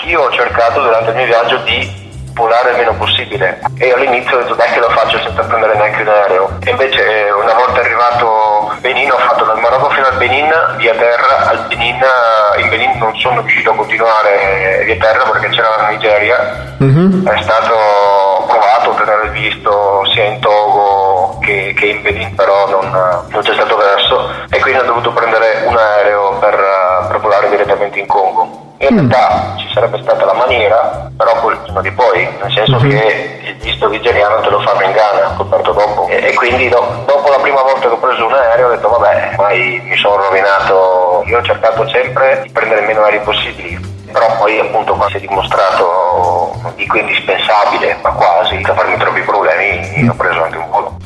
anch'io ho cercato durante il mio viaggio di volare il meno possibile. E all'inizio ho detto dai che lo faccio senza prendere neanche un aereo. E invece eh, una volta arrivato a Benin ho fatto dal Marocco fino al Benin via terra al Benin in Benin non sono riuscito a continuare via terra perché c'era la Nigeria. Mm-hmm. è stato provato per aver visto sia in Togo che, che in Benin però non, non, c'è stato verso. E quindi ho dovuto prendere un aereo direttamente in Congo in realtà ci sarebbe stata la maniera, però quel giorno di poi, nel senso uh-huh. che il visto nigeriano te lo fanno in Ghana, coperto dopo. E, e quindi do, dopo la prima volta che ho preso un aereo ho detto vabbè, mai mi sono rovinato, io ho cercato sempre di prendere meno aerei possibili, però poi appunto quando si è dimostrato, non dico indispensabile, ma quasi, da farmi troppi problemi, ho preso anche un volo.